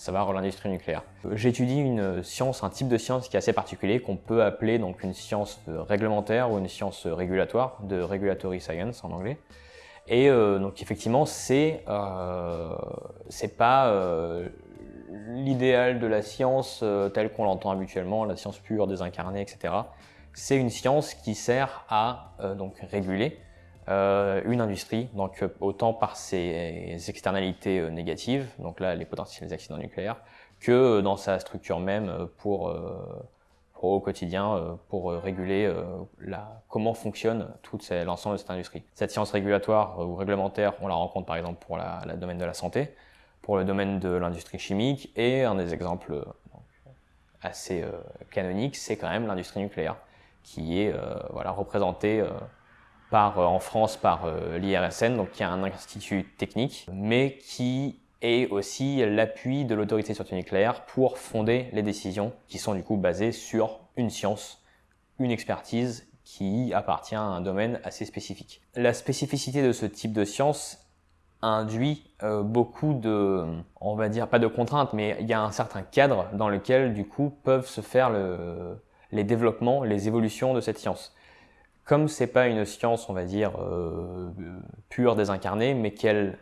à savoir l'industrie nucléaire. J'étudie une science, un type de science qui est assez particulier, qu'on peut appeler donc une science réglementaire ou une science régulatoire, de regulatory science en anglais. Et euh, donc effectivement, c'est euh, pas euh, l'idéal de la science euh, telle qu'on l'entend habituellement, la science pure, désincarnée, etc. C'est une science qui sert à euh, donc réguler euh, une industrie, donc autant par ses externalités négatives, donc là les potentiels accidents nucléaires, que dans sa structure même pour, au quotidien pour réguler la, comment fonctionne tout l'ensemble de cette industrie. Cette science régulatoire ou réglementaire, on la rencontre par exemple pour la domaine de la santé, pour le domaine de l'industrie chimique et un des exemples assez euh, canoniques, c'est quand même l'industrie nucléaire qui est euh, voilà, représentée euh, par, en France par l'IRSN, donc qui est un institut technique, mais qui est aussi l'appui de l'autorité sur le nucléaire pour fonder les décisions qui sont du coup basées sur une science, une expertise qui appartient à un domaine assez spécifique. La spécificité de ce type de science induit euh, beaucoup de, on va dire pas de contraintes, mais il y a un certain cadre dans lequel du coup peuvent se faire le, les développements, les évolutions de cette science. Comme c'est pas une science, on va dire euh, pure, désincarnée, mais qu'elle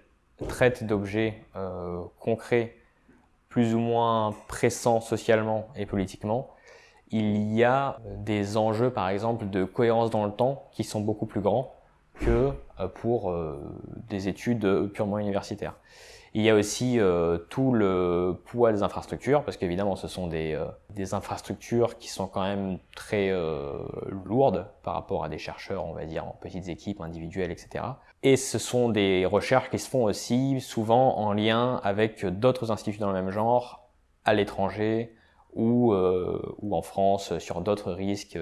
traite d'objets euh, concrets, plus ou moins pressants socialement et politiquement, il y a des enjeux, par exemple, de cohérence dans le temps qui sont beaucoup plus grands que euh, pour des études purement universitaires. Il y a aussi euh, tout le poids des infrastructures, parce qu'évidemment ce sont des, euh, des, infrastructures qui sont quand même très euh, lourdes par rapport à des chercheurs, on va dire, en petites équipes individuelles, etc. Et ce sont des recherches qui se font aussi souvent en lien avec d'autres instituts dans le même genre, à l'étranger ou, ou en France, sur d'autres risques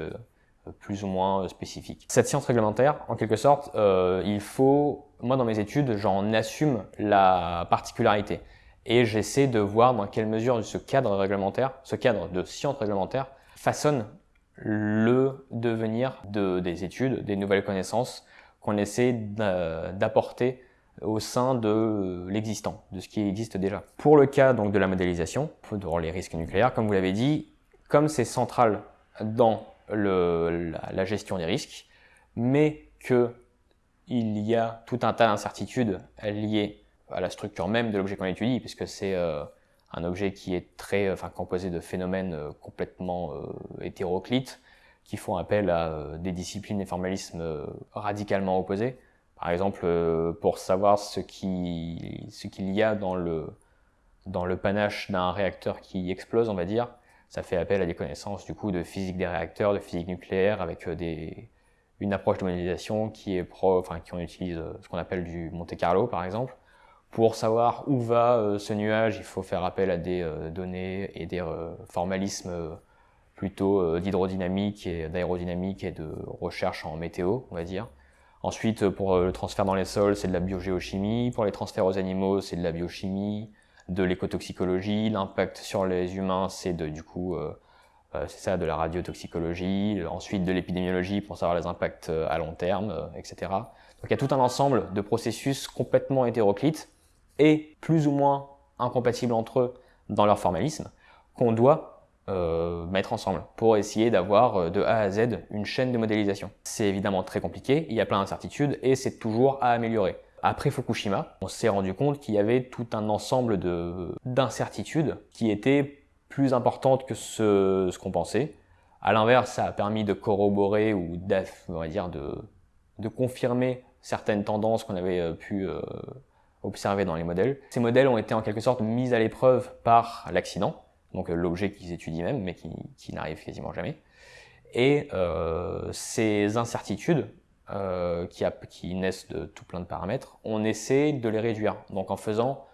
plus ou moins spécifiques. Cette science réglementaire, en quelque sorte, euh, il faut, moi dans mes études, j'en assume la particularité et j'essaie de voir dans quelle mesure ce cadre réglementaire, ce cadre de science réglementaire, façonne le devenir de, des études, des nouvelles connaissances qu'on essaie d'apporter au sein de l'existant, de ce qui existe déjà. Pour le cas donc de la modélisation, pour les risques nucléaires, comme vous l'avez dit, comme c'est central dans la, gestion des risques, mais qu'il y a tout un tas d'incertitudes liées à la structure même de l'objet qu'on étudie, puisque c'est euh, un objet qui est très, enfin, composé de phénomènes euh, complètement euh, hétéroclites, qui font appel à des disciplines et formalismes radicalement opposés. Par exemple, pour savoir ce qu'il y a dans le panache d'un réacteur qui explose, on va dire, ça fait appel à des connaissances du coup de physique des réacteurs, de physique nucléaire, avec des, une approche de modélisation qui est pro, enfin qui on utilise ce qu'on appelle du Monte Carlo par exemple, pour savoir où va euh, ce nuage, il faut faire appel à des euh, données et des euh, formalismes plutôt d'hydrodynamique et d'aérodynamique et de recherche en météo, on va dire. Ensuite, pour le transfert dans les sols, c'est de la biogéochimie. Pour les transferts aux animaux, c'est de la biochimie, de l'écotoxicologie. L'impact sur les humains, c'est du coup, c'est ça, de la radiotoxicologie. Ensuite, de l'épidémiologie pour savoir les impacts à long terme, etc. Donc, il y a tout un ensemble de processus complètement hétéroclites et plus ou moins incompatibles entre eux dans leur formalisme, qu'on doit euh, mettre ensemble pour essayer d'avoir euh, de A à Z une chaîne de modélisation. C'est évidemment très compliqué, il y a plein d'incertitudes et c'est toujours à améliorer. Après Fukushima, on s'est rendu compte qu'il y avait tout un ensemble d'incertitudes qui étaient plus importantes que ce, qu'on pensait. À l'inverse, ça a permis de corroborer ou on dire de, de confirmer certaines tendances qu'on avait euh, pu observés dans les modèles. Ces modèles ont été en quelque sorte mis à l'épreuve par l'accident, donc euh, l'objet qu'ils étudient même, mais qui, n'arrive quasiment jamais. Et euh, ces incertitudes, euh, qui, naissent de tout plein de paramètres, on essaie de les réduire. Donc en faisant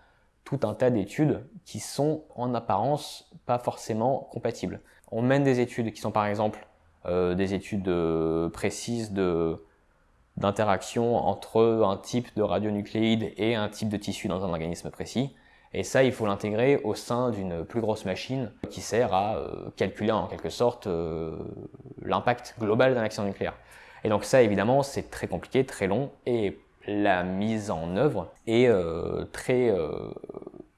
tout un tas d'études qui sont en apparence pas forcément compatibles. On mène des études qui sont par exemple euh, des études euh, précises d'interaction entre un type de radionucléide et un type de tissu dans un organisme précis. Et ça, il faut l'intégrer au sein d'une plus grosse machine qui sert à calculer en quelque sorte l'impact global d'un accident nucléaire. Et donc ça, évidemment, c'est très compliqué, très long, et la mise en œuvre est euh, très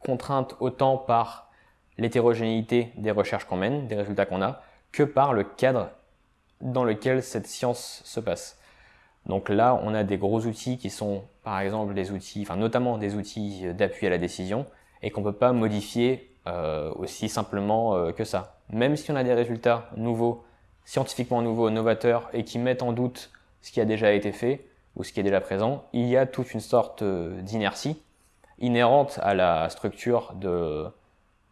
contrainte autant par l'hétérogénéité des recherches qu'on mène, des résultats qu'on a, que par le cadre dans lequel cette science se passe. Donc là, on a des gros outils qui sont, par exemple, des outils, enfin notamment des outils d'appui à la décision, et qu'on ne peut pas modifier euh, aussi simplement euh, que ça. Même si on a des résultats nouveaux, scientifiquement nouveaux, novateurs, et qui mettent en doute ce qui a déjà été fait ou ce qui est déjà présent, il y a toute une sorte euh, d'inertie inhérente à la structure de,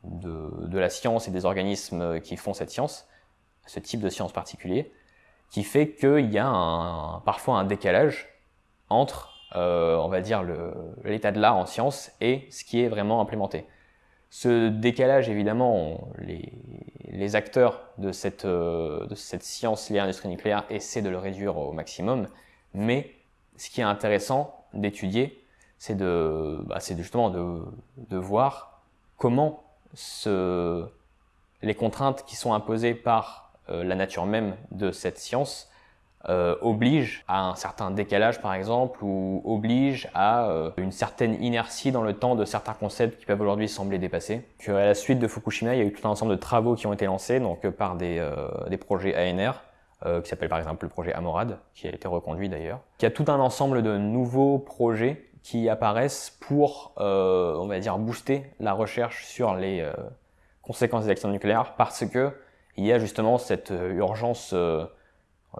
de, la science et des organismes qui font cette science, ce type de science particulier, qui fait qu'il y a parfois un décalage entre, euh, on va dire, l'état de l'art en science et ce qui est vraiment implémenté. Ce décalage, évidemment, les, les, acteurs de cette, euh, de cette science liée à l'industrie nucléaire essaient de le réduire au maximum, mais ce qui est intéressant d'étudier, c'est de, bah, justement de, de voir comment les contraintes qui sont imposées par euh, la nature même de cette science euh, oblige à un certain décalage par exemple ou oblige à euh, une certaine inertie dans le temps de certains concepts qui peuvent aujourd'hui sembler dépassés. Que à la suite de Fukushima, il y a eu tout un ensemble de travaux qui ont été lancés donc par des, projets ANR qui s'appelle par exemple le projet Amorad qui a été reconduit d'ailleurs. Il y a tout un ensemble de nouveaux projets qui apparaissent pour on va dire booster la recherche sur les conséquences des accidents nucléaires parce que il y a justement cette euh, urgence, euh, euh,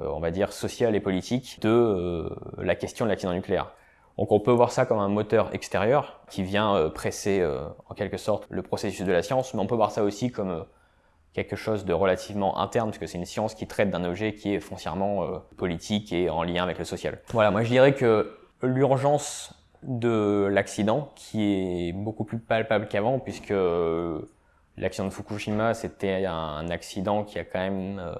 on va dire, sociale et politique de la question de l'accident nucléaire. Donc on peut voir ça comme un moteur extérieur qui vient presser en quelque sorte le processus de la science, mais on peut voir ça aussi comme quelque chose de relativement interne, puisque c'est une science qui traite d'un objet qui est foncièrement politique et en lien avec le social. Voilà, moi je dirais que l'urgence de l'accident, qui est beaucoup plus palpable qu'avant, puisque L'accident de Fukushima, c'était un accident qui a quand même euh,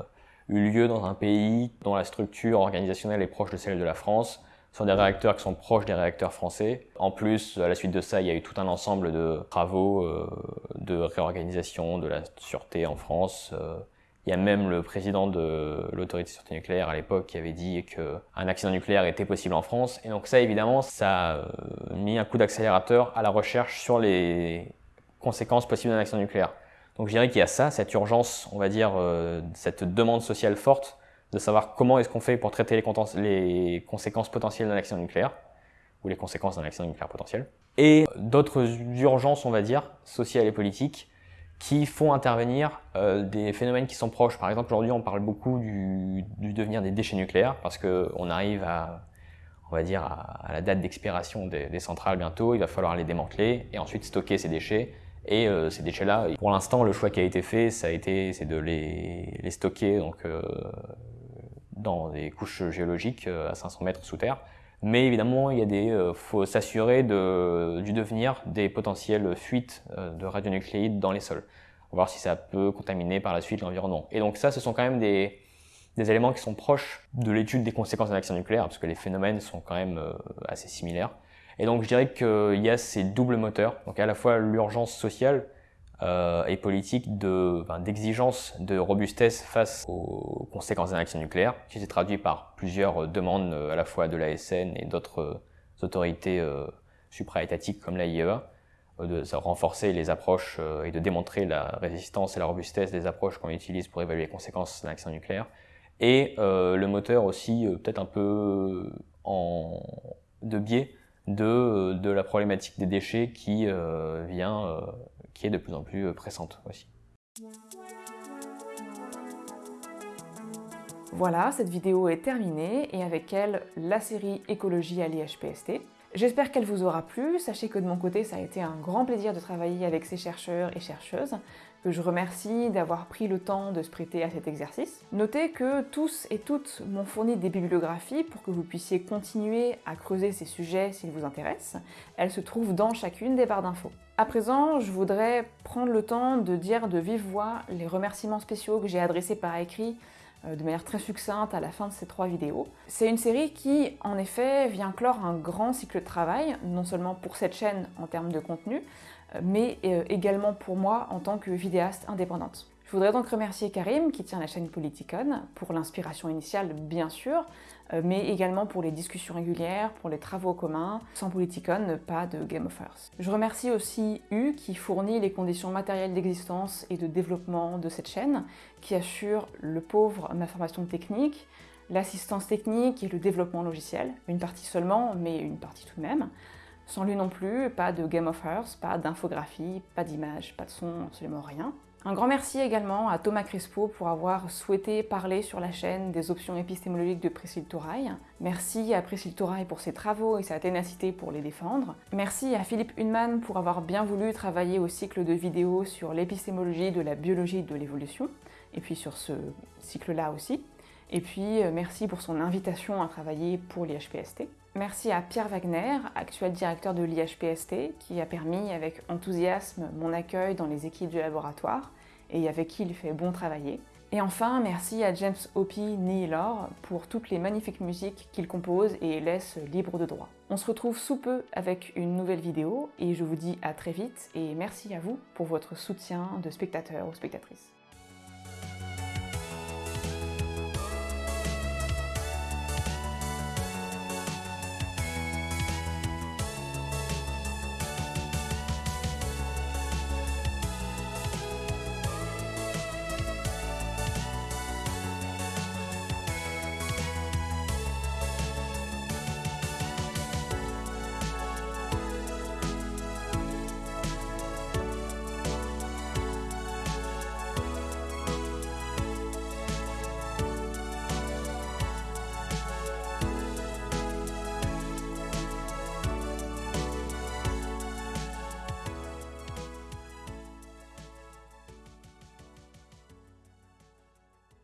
eu lieu dans un pays dont la structure organisationnelle est proche de celle de la France, sur des réacteurs qui sont proches des réacteurs français. En plus, à la suite de ça, il y a eu tout un ensemble de travaux euh, de réorganisation de la sûreté en France. Euh, il y a même le président de l'autorité de sûreté nucléaire à l'époque qui avait dit qu'un accident nucléaire était possible en France. Et donc ça, évidemment, ça a mis un coup d'accélérateur à la recherche sur les conséquences possibles d'un accident nucléaire. Donc je dirais qu'il y a ça, cette urgence, on va dire, euh, cette demande sociale forte de savoir comment est-ce qu'on fait pour traiter les, conséquences potentielles d'un accident nucléaire, ou les conséquences d'un accident nucléaire potentiel, et d'autres urgences, on va dire, sociales et politiques, qui font intervenir euh, des phénomènes qui sont proches. Par exemple, aujourd'hui, on parle beaucoup du, devenir des déchets nucléaires, parce qu'on arrive à, on va dire, à, la date d'expiration des, centrales bientôt, il va falloir les démanteler, et ensuite stocker ces déchets, et euh, ces déchets-là, pour l'instant, le choix qui a été fait, ça a été, c'est de les, les, stocker donc, euh, dans des couches géologiques à 500 mètres sous terre, mais évidemment, il y a des, euh, faut s'assurer de, du devenir des potentielles fuites euh, de radionucléides dans les sols. voir si ça peut contaminer par la suite l'environnement. Et donc ça, ce sont quand même des, des éléments qui sont proches de l'étude des conséquences d'un accident nucléaire, parce que les phénomènes sont quand même euh, assez similaires. Et donc je dirais qu'il y a ces doubles moteurs, donc à la fois l'urgence sociale, euh, et politique d'exigence de, robustesse face aux conséquences d'un accident nucléaire, qui s'est traduit par plusieurs demandes euh, à la fois de l'ASN et d'autres euh, autorités euh, supraétatiques comme la IEA, de renforcer les approches et de démontrer la résistance et la robustesse des approches qu'on utilise pour évaluer les conséquences d'un accident nucléaire. Et le moteur aussi peut-être un peu en, de biais de, de la problématique des déchets qui vient qui est de plus en plus euh, pressante aussi. Voilà, cette vidéo est terminée et avec elle la série Écologie à l'IHPST. J'espère qu'elle vous aura plu. Sachez que de mon côté, ça a été un grand plaisir de travailler avec ces chercheurs et chercheuses que je remercie d'avoir pris le temps de se prêter à cet exercice. Notez que tous et toutes m'ont fourni des bibliographies pour que vous puissiez continuer à creuser ces sujets s'ils vous intéressent. Elles se trouvent dans chacune des barres d'infos. À présent, je voudrais prendre le temps de dire de vive voix les remerciements spéciaux que j'ai adressés par écrit euh, de manière très succincte à la fin de ces trois vidéos. C'est une série qui, en effet, vient clore un grand cycle de travail, non seulement pour cette chaîne en termes de contenu, mais euh, également pour moi en tant que vidéaste indépendante. Je voudrais donc remercier Karim qui tient la chaîne Politicon pour l'inspiration initiale bien sûr, euh, mais également pour les discussions régulières, pour les travaux communs. Sans Politicon, pas de Game of Thrones. Je remercie aussi U qui fournit les conditions matérielles d'existence et de développement de cette chaîne, qui assure le pauvre ma formation technique, l'assistance technique et le développement logiciel. Une partie seulement, mais une partie tout de même. Sans lui non plus, pas de Game of Earth, pas d'infographie, pas d'image, pas de son, absolument rien. Un grand merci également à Thomas Crespo pour avoir souhaité parler sur la chaîne des options épistémologiques de Priscille Touraille. Merci à Priscille Touraille pour ses travaux et sa ténacité pour les défendre. Merci à Philippe Hunman pour avoir bien voulu travailler au cycle de vidéos sur l'épistémologie de la biologie de l'évolution, et puis sur ce cycle-là aussi. Et puis euh, merci pour son invitation à travailler pour l'IHPST. Merci à Pierre Wagner, actuel directeur de l'IHPST, qui a permis avec enthousiasme mon accueil dans les équipes du laboratoire et avec qui il fait bon travailler. Et enfin, merci à James Hopi Nihilor pour toutes les magnifiques musiques qu'il compose et laisse libre de droit. On se retrouve sous peu avec une nouvelle vidéo et je vous dis à très vite et merci à vous pour votre soutien de spectateurs ou spectatrices.